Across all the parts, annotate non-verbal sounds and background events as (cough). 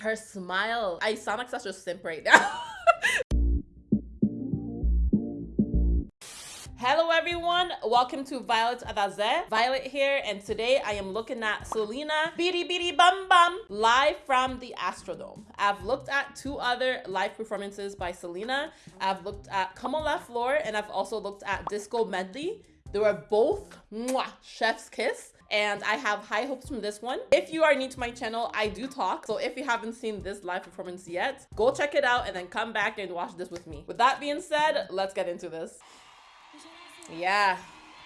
Her smile. I sound like such a simp right now. (laughs) Hello everyone, welcome to Violet Adaze. Violet here, and today I am looking at Selena Bidi Bidi Bum Bum live from the Astrodome. I've looked at two other live performances by Selena. I've looked at Como la Flor, and I've also looked at Disco Medley. They were both mwah, chef's kiss and I have high hopes from this one. If you are new to my channel, I do talk. So if you haven't seen this live performance yet, go check it out and then come back and watch this with me. With that being said, let's get into this. Yeah,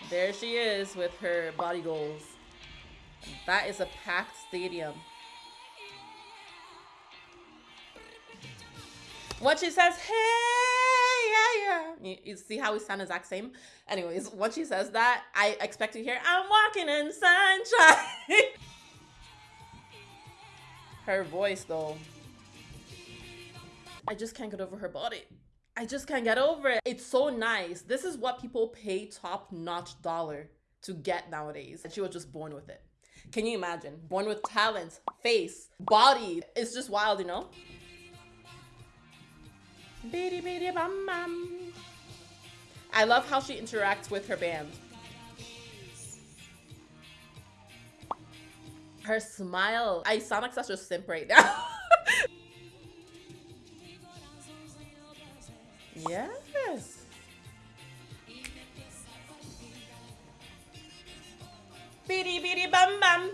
there she is with her body goals. That is a packed stadium. What she says, hey. You, see how we sound exact same? Anyways, when she says that, I expect to hear, I'm walking in sunshine. (laughs) her voice, though. I just can't get over her body. I just can't get over it. It's so nice. This is what people pay top notch dollar to get nowadays. And she was just born with it. Can you imagine? Born with talent, face, body. It's just wild, you know? bum bum. I love how she interacts with her band. Her smile. I sound like such a simp right now. (laughs) yes. Beady beady bum bum.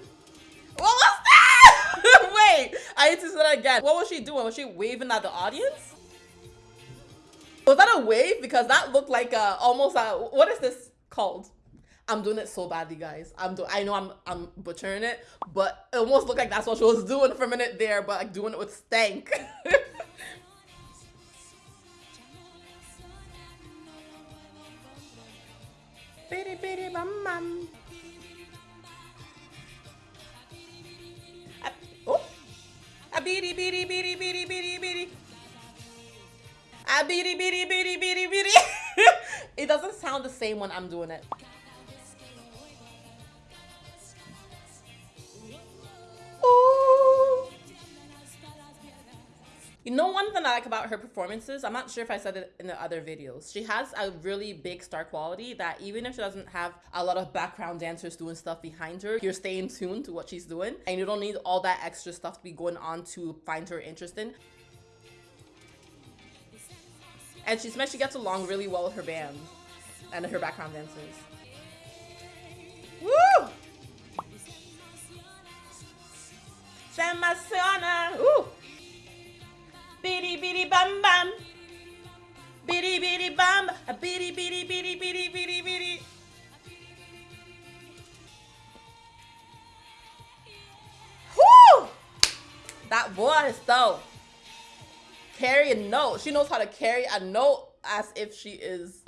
What was that? (laughs) Wait, I need to say that again. What was she doing? Was she waving at the audience? Was that a wave? Because that looked like a almost a what is this called? I'm doing it so badly, guys. I'm do I know I'm I'm butchering it, but it almost looked like that's what she was doing for a minute there, but like doing it with stank. (laughs) bum bum. Oh, a bitty bitty bitty bitty bitty bitty. Ah, beady, beady, beady, beady, beady. it doesn't sound the same when I'm doing it. You know one thing I like about her performances, I'm not sure if I said it in the other videos. She has a really big star quality that even if she doesn't have a lot of background dancers doing stuff behind her, you're staying tuned to what she's doing and you don't need all that extra stuff to be going on to find her interesting. And she's meant she gets along really well with her band and her background dancers. Woo! Se emociona! Ooh! Bitty bitty bum bum! Bitty bitty bum! A bitty bitty bitty bitty bitty bitty! Whoo! That voice though carry a note. She knows how to carry a note as if she is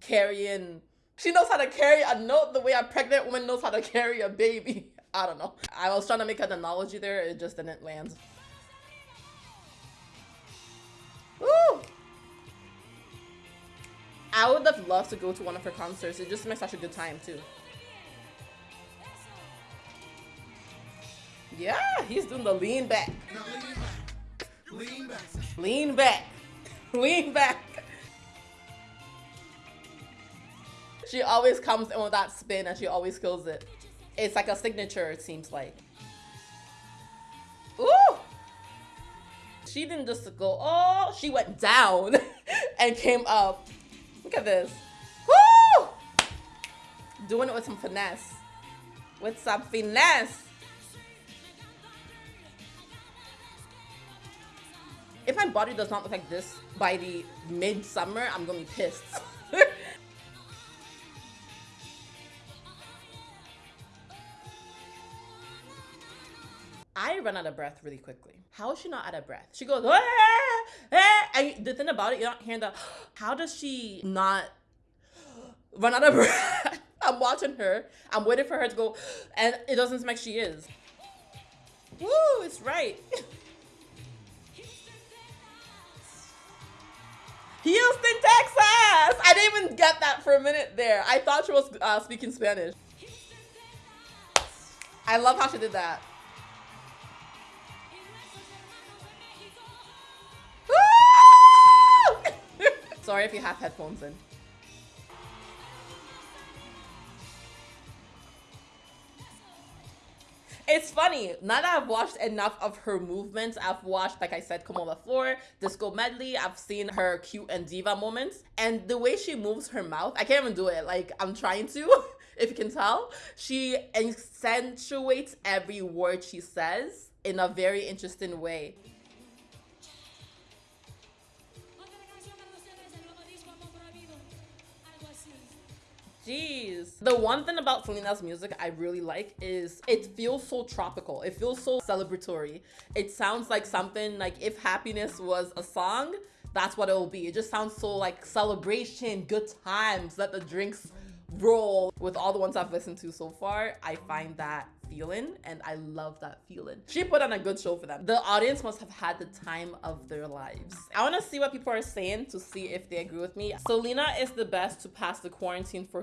carrying. She knows how to carry a note the way a pregnant woman knows how to (laughs) carry a baby. I don't know. I was trying to make an analogy there. It just didn't land. Woo! I would have loved to go to one of her concerts. It just makes such a good time too. Yeah, he's doing the lean back. Lean back. Lean back. Lean back. (laughs) Lean back. She always comes in with that spin and she always kills it. It's like a signature, it seems like. Ooh! She didn't just go, oh, she went down (laughs) and came up. Look at this. Woo! Doing it with some finesse. With some finesse. If my body does not look like this by the midsummer, I'm gonna be pissed. (laughs) I run out of breath really quickly. How is she not out of breath? She goes, ah, ah. and the thing about it, you're not hearing the, (gasps) how does she not run out of (laughs) breath? I'm watching her. I'm waiting for her to go, and it doesn't seem like she is. Woo, it's right. (laughs) Houston, Texas! I didn't even get that for a minute there. I thought she was uh, speaking Spanish. I love how she did that. (laughs) Sorry if you have headphones in. It's funny. Now that I've watched enough of her movements, I've watched, like I said, Come on the Floor, Disco Medley. I've seen her cute and diva moments. And the way she moves her mouth, I can't even do it. Like, I'm trying to, (laughs) if you can tell. She accentuates every word she says in a very interesting way. Jeez. The one thing about Selena's music I really like is it feels so tropical. It feels so celebratory. It sounds like something like if happiness was a song, that's what it will be. It just sounds so like celebration, good times, let the drinks roll. With all the ones I've listened to so far, I find that feeling and I love that feeling. She put on a good show for them. The audience must have had the time of their lives. I want to see what people are saying to see if they agree with me. Selena is the best to pass the quarantine for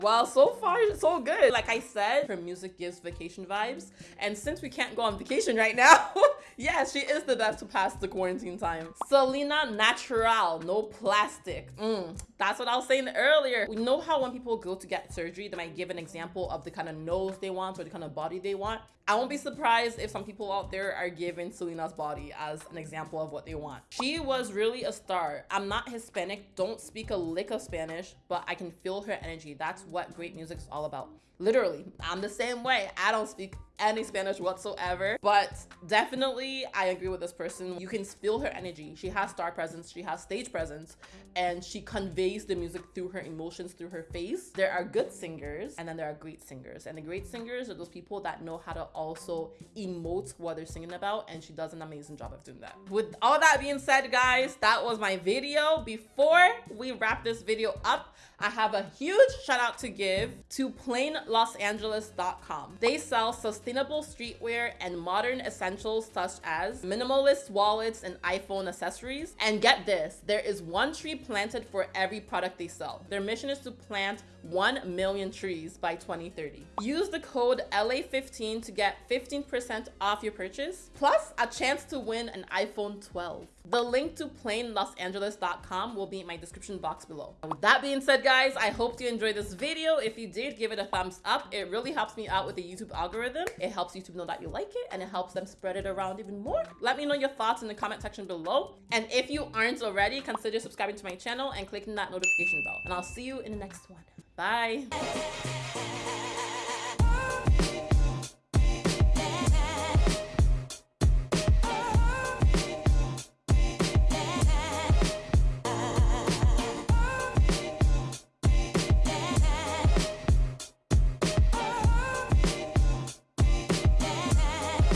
Well, so far, so good. Like I said, her music gives vacation vibes. And since we can't go on vacation right now, (laughs) yeah, she is the best to pass the quarantine time. Selena Natural, no plastic. Mm, that's what I was saying earlier. We know how when people go to get surgery, they might give an example of the kind of nose they want or the kind of body they want. I won't be surprised if some people out there are giving Selena's body as an example of what they want. She was really a star. I'm not Hispanic, don't speak a lick of Spanish, but I can feel her energy. That's what great music is all about. Literally, I'm the same way. I don't speak any Spanish whatsoever, but definitely I agree with this person. You can feel her energy. She has star presence, she has stage presence, and she conveys the music through her emotions, through her face. There are good singers and then there are great singers. And the great singers are those people that know how to also emote what they're singing about, and she does an amazing job of doing that. With all that being said, guys, that was my video. Before we wrap this video up, I have a huge shout out to give to plainlosangeles.com. They sell sustainable streetwear and modern essentials such as minimalist wallets and iPhone accessories. And get this, there is one tree planted for every product they sell. Their mission is to plant 1 million trees by 2030. Use the code LA15 to get 15% off your purchase, plus a chance to win an iPhone 12. The link to plainlosangeles.com will be in my description box below. With that being said, guys, I hope you enjoyed this video. If you did, give it a thumbs up. It really helps me out with the YouTube algorithm. It helps YouTube know that you like it and it helps them spread it around even more. Let me know your thoughts in the comment section below. And if you aren't already, consider subscribing to my channel and clicking that notification bell. And I'll see you in the next one. Bye.